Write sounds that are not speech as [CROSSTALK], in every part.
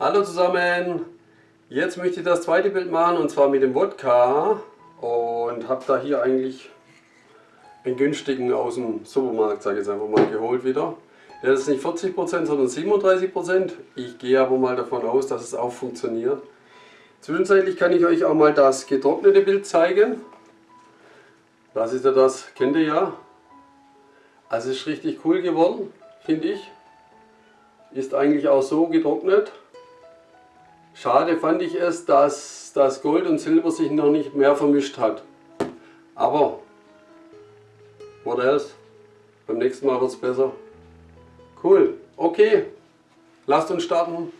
Hallo zusammen! Jetzt möchte ich das zweite Bild machen und zwar mit dem Wodka und habe da hier eigentlich einen günstigen aus dem Supermarkt, sage ich jetzt einfach mal, geholt wieder. Der ist nicht 40%, sondern 37%. Ich gehe aber mal davon aus, dass es auch funktioniert. Zwischenzeitlich kann ich euch auch mal das getrocknete Bild zeigen. Das ist ja das, kennt ihr ja. Also ist richtig cool geworden, finde ich. Ist eigentlich auch so getrocknet. Schade fand ich es, dass das Gold und Silber sich noch nicht mehr vermischt hat. Aber, what else? Beim nächsten Mal wird es besser. Cool, okay, lasst uns starten.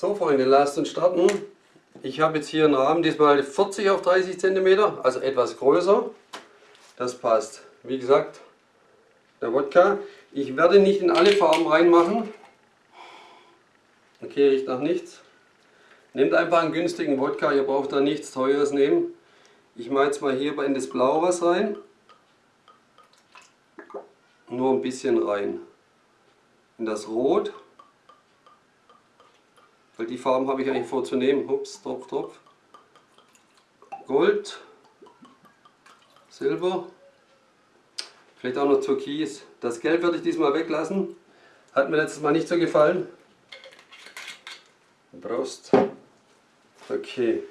So Freunde, lasst uns starten. Ich habe jetzt hier einen Rahmen, diesmal 40 auf 30 cm, also etwas größer. Das passt. Wie gesagt, der Wodka. Ich werde nicht in alle Farben reinmachen. Okay, riecht nach nichts. Nehmt einfach einen günstigen Wodka, ihr braucht da nichts Teures nehmen. Ich mache jetzt mal hier in das Blau was rein. Nur ein bisschen rein. In das Rot. Weil die Farben habe ich eigentlich vorzunehmen. Ups, Tropf, Tropf. Gold, Silber, vielleicht auch noch Türkis. Das Gelb werde ich diesmal weglassen. Hat mir letztes Mal nicht so gefallen. Brust. Okay.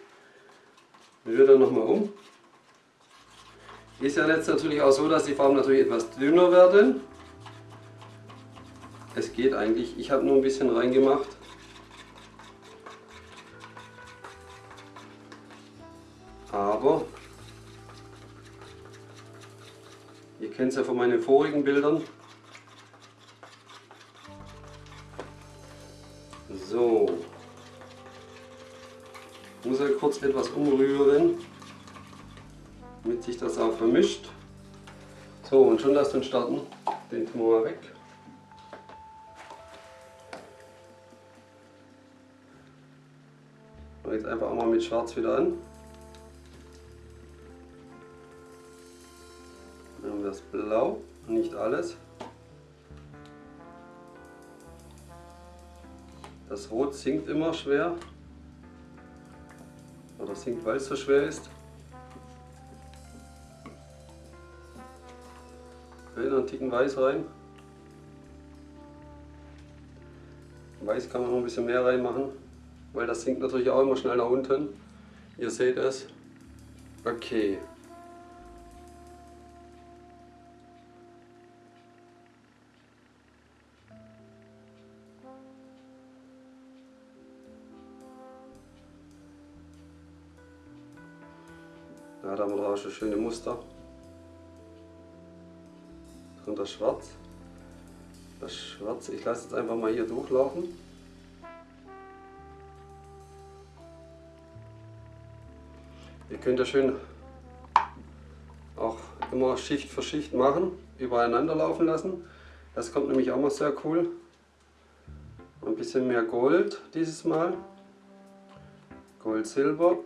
Ich rühre nochmal um. Ist ja jetzt natürlich auch so, dass die Farben natürlich etwas dünner werden. Es geht eigentlich. Ich habe nur ein bisschen reingemacht. Aber ihr kennt es ja von meinen vorigen Bildern. So. Ich muss ja kurz etwas umrühren, damit sich das auch vermischt. So, und schon lasst uns starten. Den tun wir mal weg. Jetzt einfach auch mal mit Schwarz wieder an. Das Blau, nicht alles. Das Rot sinkt immer schwer. Oder sinkt, weil es so schwer ist. Okay, einen Ticken Weiß rein. Weiß kann man noch ein bisschen mehr reinmachen, weil das sinkt natürlich auch immer schnell nach unten. Ihr seht es. Okay. Schon schöne Muster. Und das Schwarz. Das Schwarz, ich lasse jetzt einfach mal hier durchlaufen. Ihr könnt ja schön auch immer Schicht für Schicht machen, übereinander laufen lassen. Das kommt nämlich auch mal sehr cool. Ein bisschen mehr Gold dieses Mal. Gold, Silber.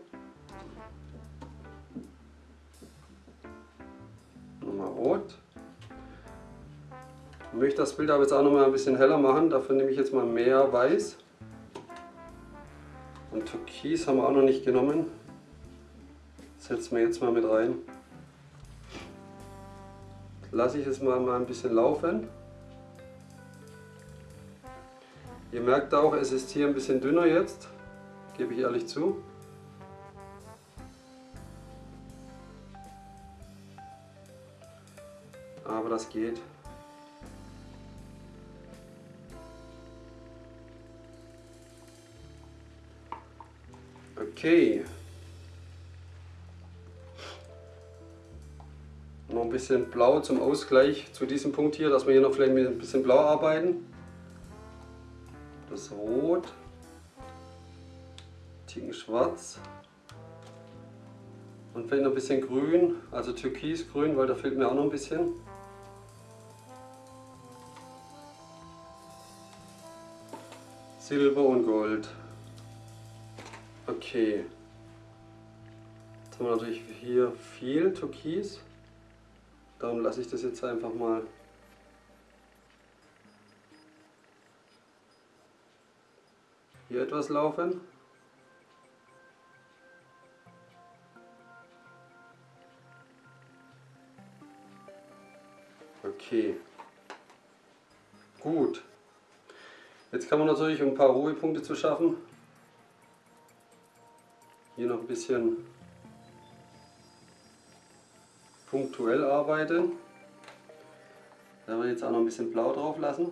Ich möchte das Bild aber jetzt auch noch mal ein bisschen heller machen. Dafür nehme ich jetzt mal mehr Weiß. Und Türkis haben wir auch noch nicht genommen. Setzen wir jetzt mal mit rein. Lasse ich es mal, mal ein bisschen laufen. Ihr merkt auch, es ist hier ein bisschen dünner jetzt, gebe ich ehrlich zu. aber das geht. Okay. Noch ein bisschen blau zum Ausgleich zu diesem Punkt hier, dass wir hier noch vielleicht mit ein bisschen blau arbeiten. Das Rot. Ticken schwarz. Und vielleicht noch ein bisschen grün, also türkisgrün, weil da fehlt mir auch noch ein bisschen. Silber und Gold. Okay. Jetzt haben wir natürlich hier viel Türkis. Darum lasse ich das jetzt einfach mal hier etwas laufen. Okay. Gut. Jetzt kann man natürlich, um ein paar Ruhepunkte zu schaffen, hier noch ein bisschen punktuell arbeiten. Da wir jetzt auch noch ein bisschen Blau drauf lassen.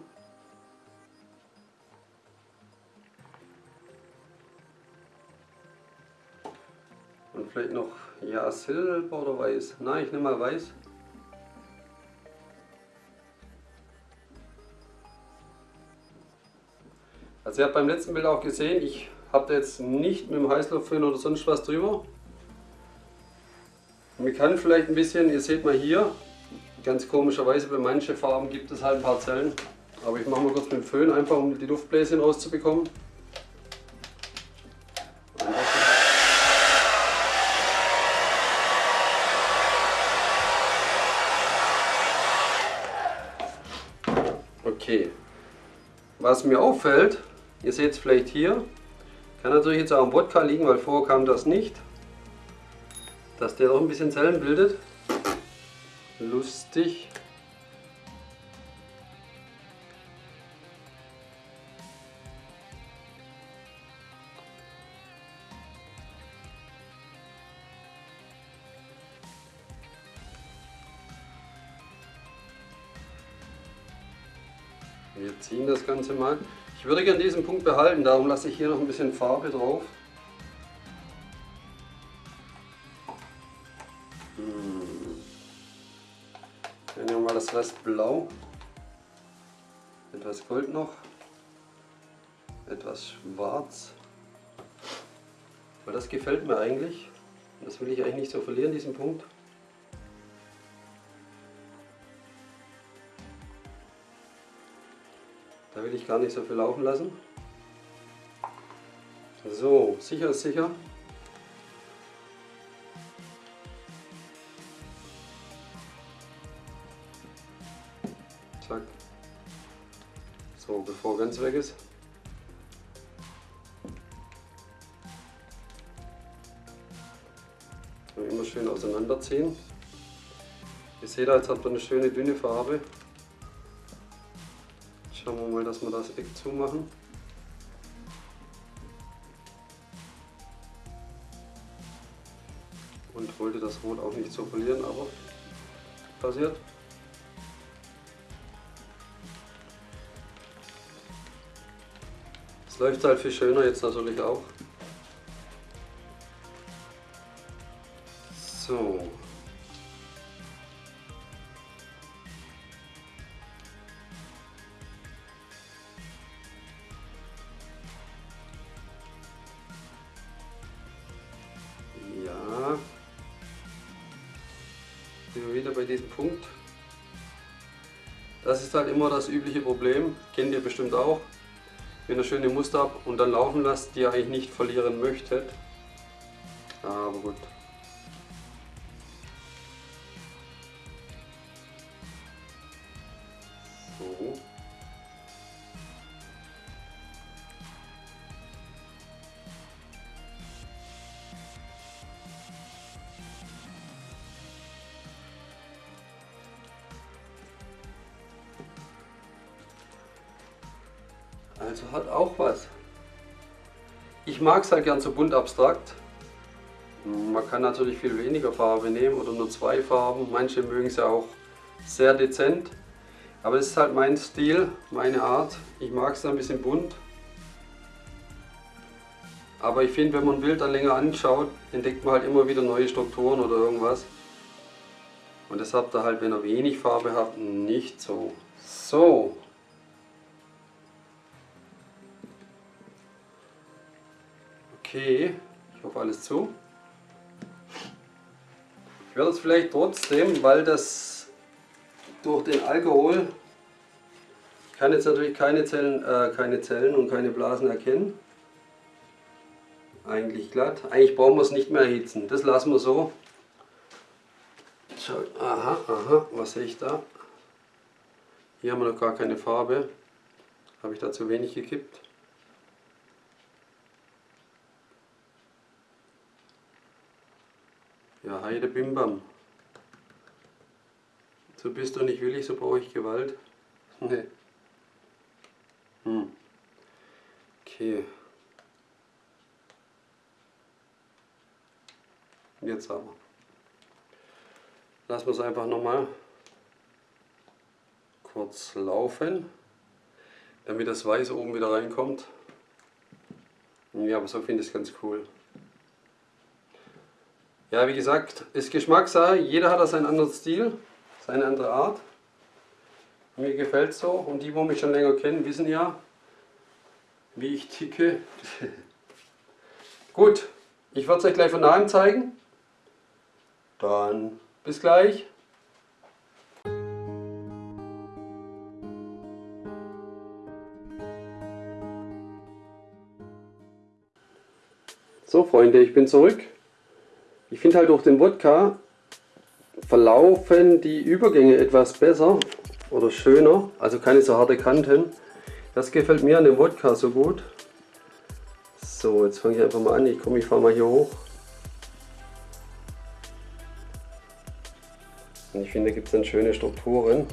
Und vielleicht noch, ja, Silber oder Weiß. Nein, ich nehme mal Weiß. Also ihr habt beim letzten Bild auch gesehen, ich habe da jetzt nicht mit dem Heißluftföhn oder sonst was drüber. Man kann vielleicht ein bisschen, ihr seht mal hier, ganz komischerweise bei manchen Farben gibt es halt ein paar Zellen. Aber ich mache mal kurz mit dem Föhn, einfach um die Luftbläschen rauszubekommen. Okay. Was mir auffällt, Ihr seht es vielleicht hier. Kann natürlich jetzt auch am Wodka liegen, weil vorher kam das nicht. Dass der doch ein bisschen Zellen bildet. Lustig. Wir ziehen das Ganze mal. Ich würde gerne diesen Punkt behalten, darum lasse ich hier noch ein bisschen Farbe drauf. Hm. Dann nehmen wir mal das Rest blau. Etwas Gold noch. Etwas schwarz. Weil das gefällt mir eigentlich. Das will ich eigentlich nicht so verlieren, diesen Punkt. Da will ich gar nicht so viel laufen lassen. So, sicher ist sicher. Zack. So, bevor ganz weg ist. immer schön auseinanderziehen. Ihr seht, jetzt hat man eine schöne dünne Farbe. Schauen wir mal, dass wir das Eck zumachen. Und wollte das Rot auch nicht so verlieren, aber passiert. Es läuft halt viel schöner jetzt natürlich auch. Diesem Punkt. Das ist halt immer das übliche Problem, kennt ihr bestimmt auch. Wenn ihr schöne Muster habt und dann laufen lasst, die ihr eigentlich nicht verlieren möchtet. Aber gut. So. Ich mag es halt gern so bunt abstrakt. Man kann natürlich viel weniger Farbe nehmen oder nur zwei Farben. Manche mögen es ja auch sehr dezent. Aber es ist halt mein Stil, meine Art. Ich mag es ein bisschen bunt. Aber ich finde, wenn man ein Bild dann länger anschaut, entdeckt man halt immer wieder neue Strukturen oder irgendwas. Und das habt ihr halt, wenn ihr wenig Farbe habt, nicht so. So, Okay, ich hoffe alles zu. Ich werde es vielleicht trotzdem, weil das durch den Alkohol kann jetzt natürlich keine Zellen, äh, keine Zellen und keine Blasen erkennen. Eigentlich glatt. Eigentlich brauchen wir es nicht mehr erhitzen. Das lassen wir so. Aha, aha, was sehe ich da? Hier haben wir noch gar keine Farbe. Habe ich da zu wenig gekippt? Ja, Heide Bimbam. So bist du nicht willig, so brauche ich Gewalt. [LAUGHS] Nee. Hm. Okay. Jetzt aber. Lassen wir es einfach nochmal kurz laufen, damit das Weiß oben wieder reinkommt. Ja, aber so finde ich es ganz cool. Ja, wie gesagt, ist Geschmackssache. Jeder hat da seinen anderen Stil, seine andere Art. Mir gefällt es so und die, die mich schon länger kennen, wissen ja, wie ich ticke. [LAUGHS] Gut, ich werde es euch gleich von nahem zeigen. Dann bis gleich. So Freunde, ich bin zurück. Ich finde halt durch den Wodka verlaufen die Übergänge etwas besser oder schöner, also keine so harte Kanten. Das gefällt mir an dem Wodka so gut. So, jetzt fange ich einfach mal an. Ich komme, ich fahre mal hier hoch. Und ich finde, da gibt es dann schöne Strukturen.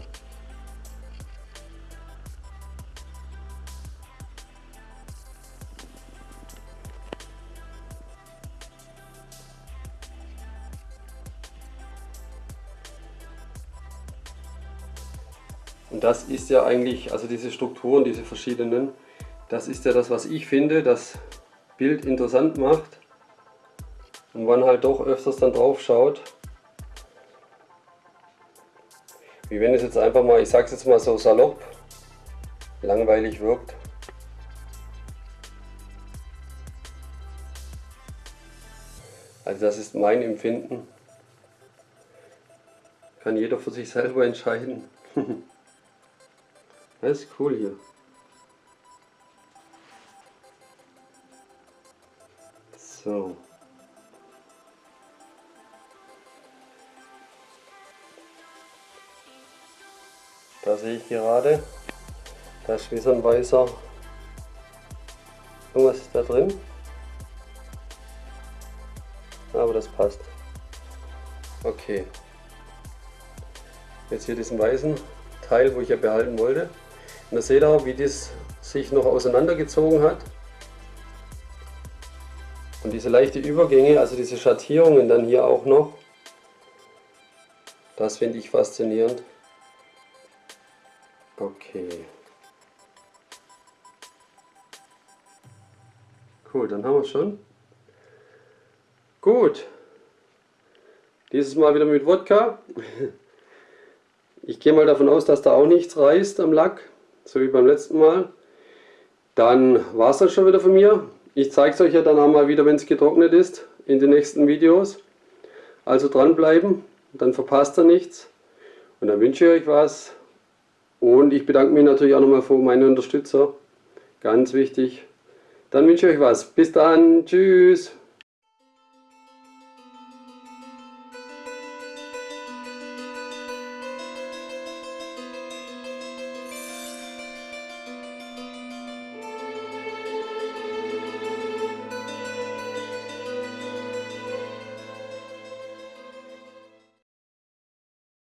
Und das ist ja eigentlich, also diese Strukturen, diese verschiedenen, das ist ja das, was ich finde, das Bild interessant macht. Und man halt doch öfters dann drauf schaut. Wie wenn es jetzt einfach mal, ich sag's jetzt mal so salopp, langweilig wirkt. Also das ist mein Empfinden. Kann jeder für sich selber entscheiden. [LAUGHS] Das ist cool hier. So. Da sehe ich gerade, da ist wie so ein weißer, irgendwas ist da drin. Aber das passt. Okay. Jetzt hier diesen weißen Teil, wo ich ja behalten wollte. Und da seht ihr, wie das sich noch auseinandergezogen hat. Und diese leichte Übergänge, also diese Schattierungen dann hier auch noch, das finde ich faszinierend. Okay. Cool, dann haben wir es schon. Gut. Dieses Mal wieder mit Wodka. Ich gehe mal davon aus, dass da auch nichts reißt am Lack, so wie beim letzten Mal. Dann war es das schon wieder von mir. Ich zeige es euch ja dann auch mal wieder, wenn es getrocknet ist, in den nächsten Videos. Also dranbleiben, dann verpasst ihr nichts. Und dann wünsche ich euch was. Und ich bedanke mich natürlich auch nochmal für meine Unterstützer. Ganz wichtig. Dann wünsche ich euch was. Bis dann. Tschüss.